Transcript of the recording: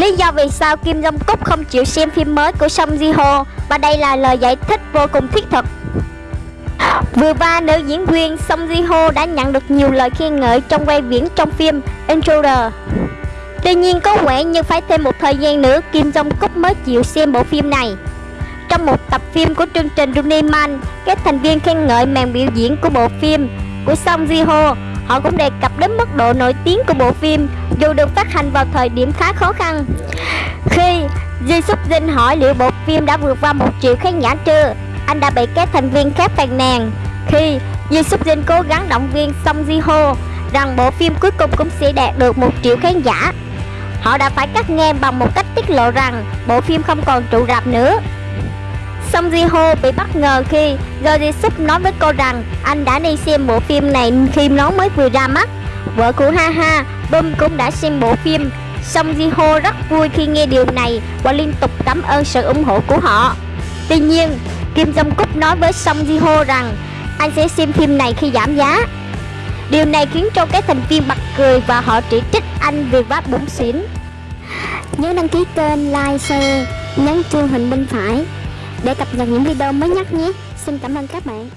lý do vì sao Kim Jong Cúc không chịu xem phim mới của Song Ji Ho và đây là lời giải thích vô cùng thiết thực. Vừa qua, nữ diễn viên Song Ji Ho đã nhận được nhiều lời khen ngợi trong quay viễn trong phim Intruder. Tuy nhiên có vẻ như phải thêm một thời gian nữa Kim Jong Cúc mới chịu xem bộ phim này. Trong một tập phim của chương trình Running Man, các thành viên khen ngợi màn biểu diễn của bộ phim của Song Ji Ho. Họ cũng đề cập đến mức độ nổi tiếng của bộ phim dù được phát hành vào thời điểm khá khó khăn. Khi Ji Suk Jin hỏi liệu bộ phim đã vượt qua một triệu khán giả chưa, anh đã bị các thành viên khác phàn nàn. Khi Ji Suk Jin cố gắng động viên Song Ji Ho rằng bộ phim cuối cùng cũng sẽ đạt được một triệu khán giả, họ đã phải cắt ngang bằng một cách tiết lộ rằng bộ phim không còn trụ rạp nữa. Song Ji Ho bị bất ngờ khi Jo Ji Suk nói với cô rằng anh đã đi xem bộ phim này khi nó mới vừa ra mắt. Vợ của Ha Ha, Bum cũng đã xem bộ phim. Song Ji Ho rất vui khi nghe điều này và liên tục cảm ơn sự ủng hộ của họ. Tuy nhiên, Kim Jong Kook nói với Song Ji Ho rằng anh sẽ xem phim này khi giảm giá. Điều này khiến cho các thành viên bật cười và họ chỉ trích anh vì vác bún xỉn. Nhớ đăng ký kênh, like, share, nhấn chuông hình bên phải để cập nhật những video mới nhất nhé. Xin cảm ơn các bạn.